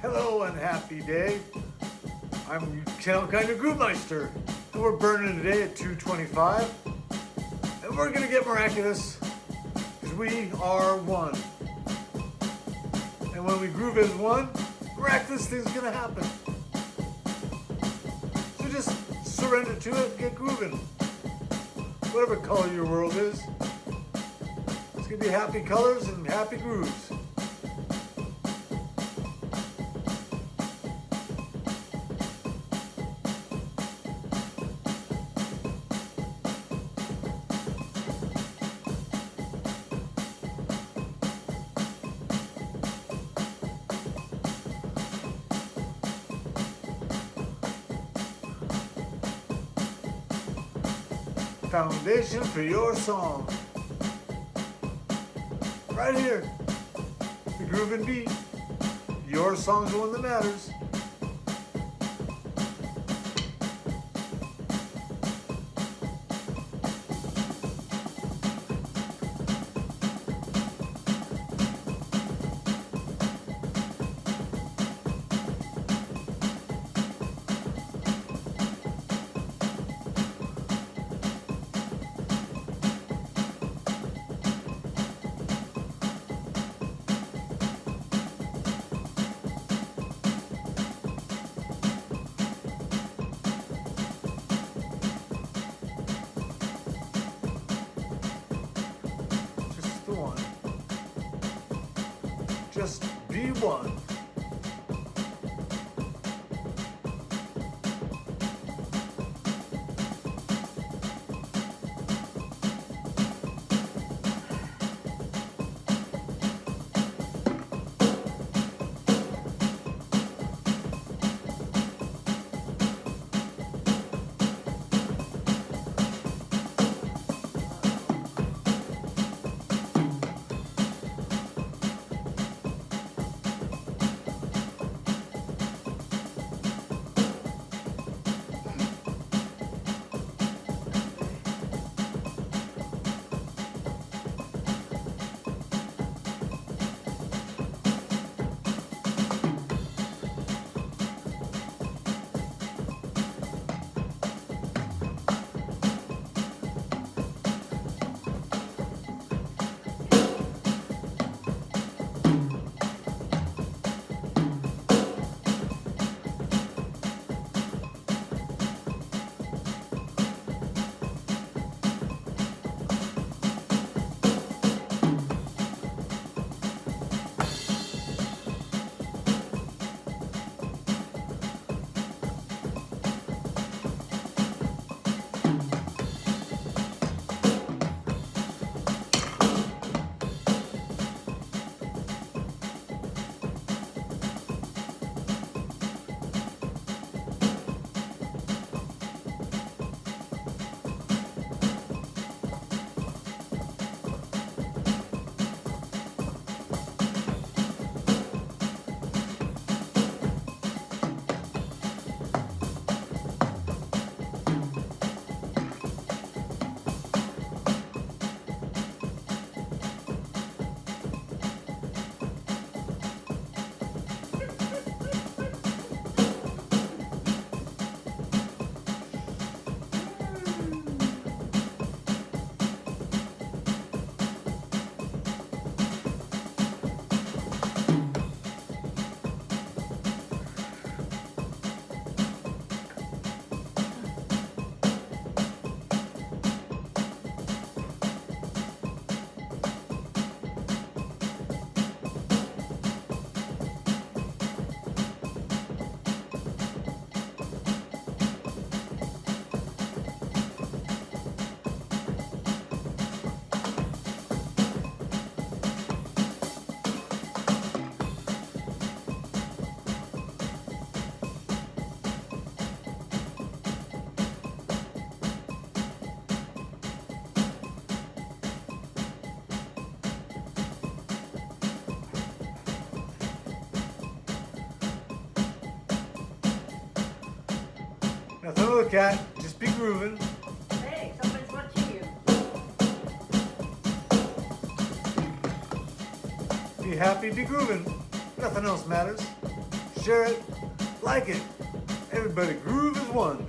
Hello and happy day. I'm Channel Kind of Groovemeister, and we're burning today at 225. And we're gonna get miraculous, because we are one. And when we groove as one, miraculous things gonna happen. So just surrender to it get grooving. Whatever color your world is. It's gonna be happy colors and happy grooves. Foundation for your song. Right here, the groove and beat. Your song's the one that matters. Nothing to look at, just be grooving. Hey, somebody's watching you. Be happy, be grooving. Nothing else matters. share it, like it. Everybody groove as one.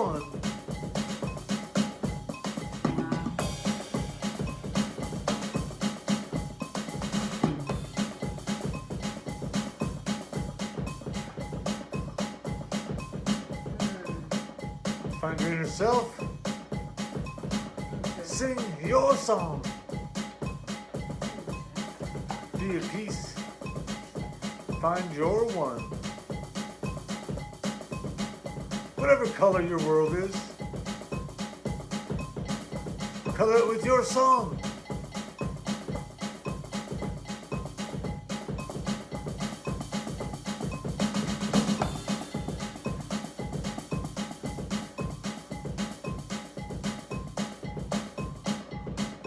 One. Find your inner self. Sing your song. Be at peace. Find your one. Whatever color your world is, color it with your song.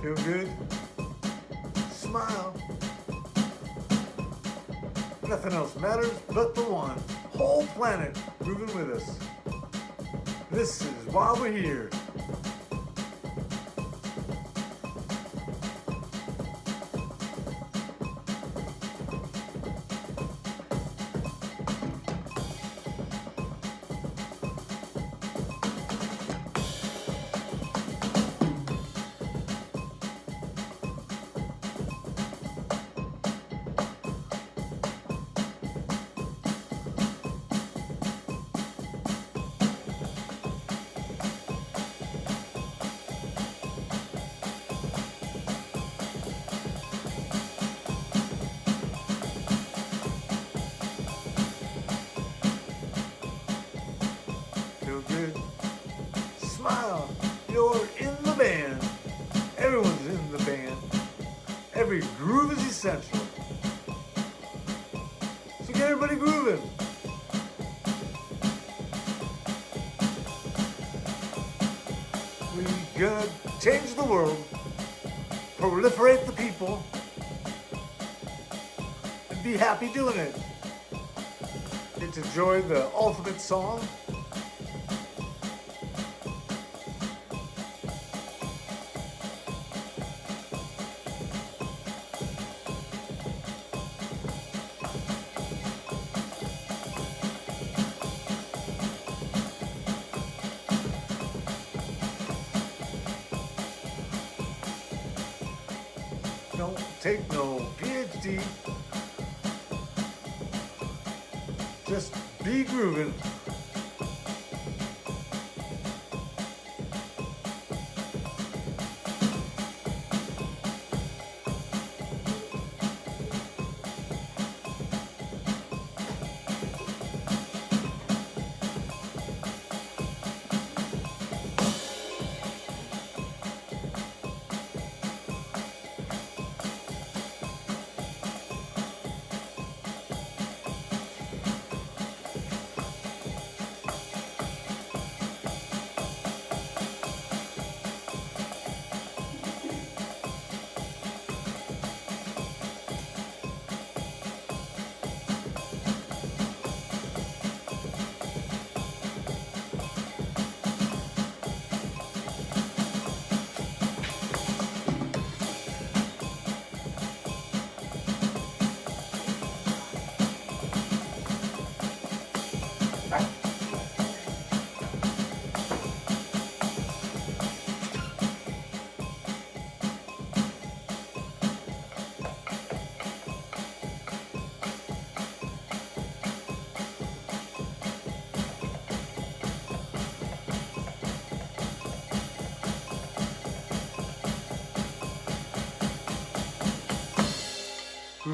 Feel good? Smile. Nothing else matters but the one. Whole planet moving with us. This is why we're here. Groove is essential. So get everybody grooving. We gonna change the world, proliferate the people, and be happy doing it. Get to enjoy the ultimate song. Take no PhD. Just be grooving.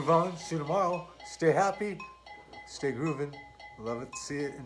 Groove on. See you tomorrow. Stay happy. Stay grooving. Love it. See it.